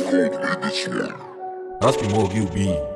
More of you be. Must be more you be.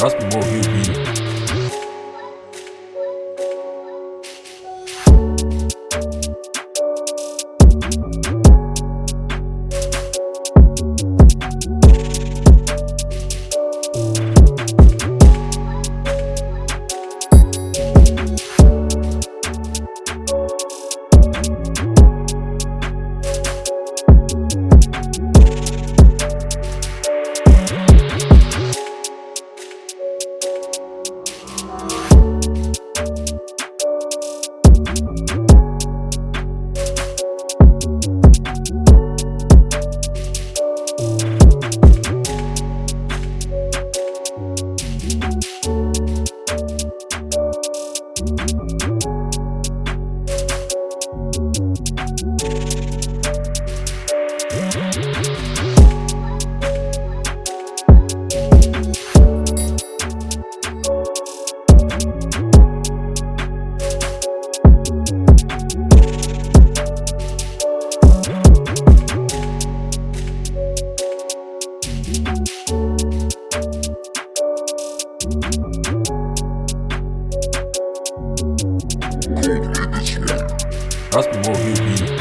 Раз помог и убили. You be.